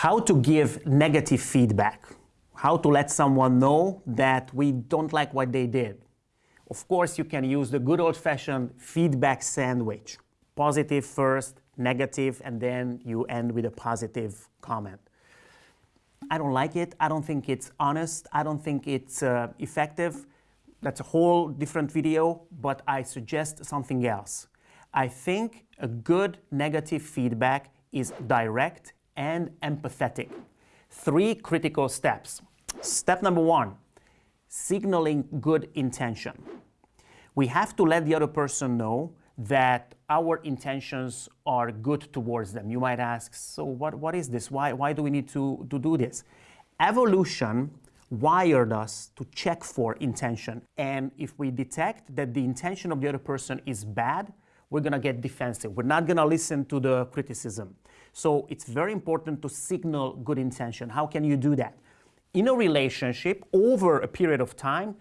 How to give negative feedback. How to let someone know that we don't like what they did. Of course, you can use the good old-fashioned feedback sandwich. Positive first, negative, and then you end with a positive comment. I don't like it. I don't think it's honest. I don't think it's uh, effective. That's a whole different video, but I suggest something else. I think a good negative feedback is direct and empathetic. Three critical steps. Step number one, signaling good intention. We have to let the other person know that our intentions are good towards them. You might ask, so what, what is this? Why, why do we need to, to do this? Evolution wired us to check for intention. And if we detect that the intention of the other person is bad, we're going to get defensive. We're not going to listen to the criticism. So it's very important to signal good intention. How can you do that? In a relationship, over a period of time,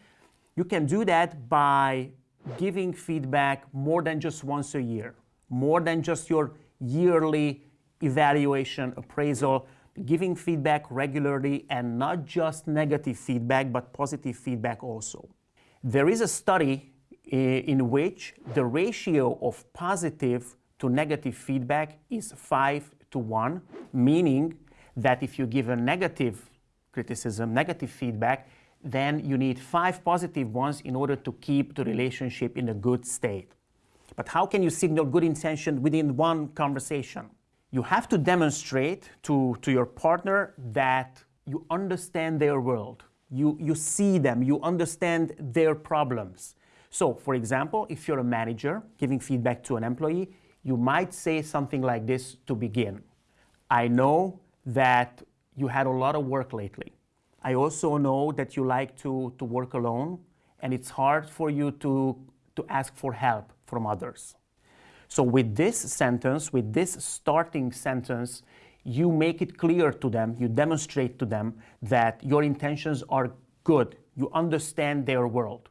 you can do that by giving feedback more than just once a year, more than just your yearly evaluation, appraisal, giving feedback regularly and not just negative feedback, but positive feedback also. There is a study eh, in which the ratio of positive to negative feedback is 5 to 1, meaning that if you give a negative criticism, negative feedback, then you need five positive ones in order to keep the relationship in a good state. But how can you signal good intention within one conversation? You have to demonstrate to, to your partner that you understand their world. You, you see them, you understand their problems. So, for example, if you're a manager giving feedback to an employee, you might say something like this to begin. I know that you had a lot of work lately. I also know that you like to, to work alone and it's hard for you to, to ask for help from others. So with this sentence, with this starting sentence, you make it clear to them, you demonstrate to them that your intentions are good, you understand their world.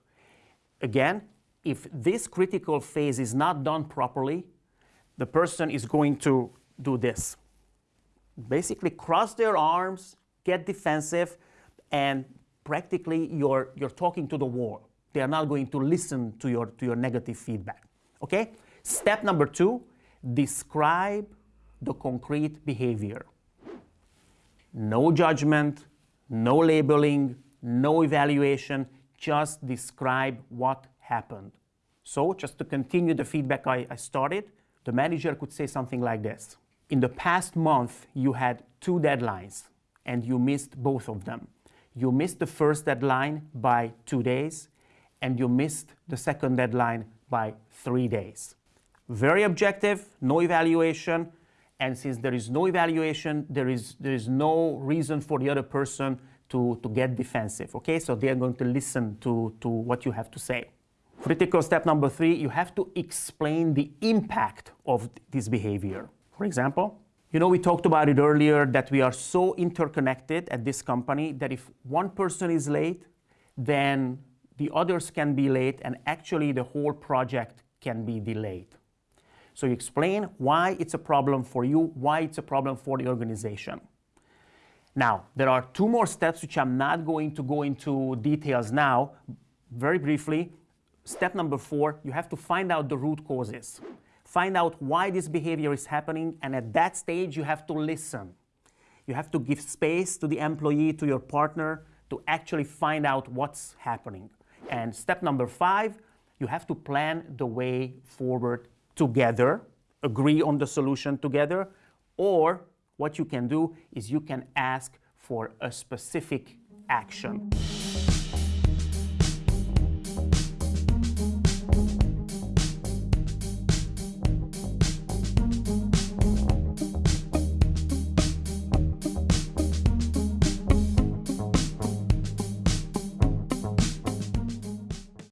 Again, if this critical phase is not done properly, the person is going to do this. Basically cross their arms, get defensive, and practically you're, you're talking to the wall. They are not going to listen to your, to your negative feedback. Okay? Step number two, describe the concrete behavior. No judgment, no labeling, no evaluation, just describe what happened. So just to continue the feedback I, I started, the manager could say something like this. In the past month, you had two deadlines and you missed both of them you missed the first deadline by two days and you missed the second deadline by three days. Very objective, no evaluation, and since there is no evaluation, there is, there is no reason for the other person to, to get defensive, okay? So they are going to listen to, to what you have to say. Critical step number three, you have to explain the impact of this behavior. For example, you know, we talked about it earlier that we are so interconnected at this company that if one person is late, then the others can be late and actually the whole project can be delayed. So you explain why it's a problem for you, why it's a problem for the organization. Now, there are two more steps which I'm not going to go into details now. Very briefly, step number four, you have to find out the root causes find out why this behavior is happening, and at that stage, you have to listen. You have to give space to the employee, to your partner, to actually find out what's happening. And step number five, you have to plan the way forward together, agree on the solution together, or what you can do is you can ask for a specific action.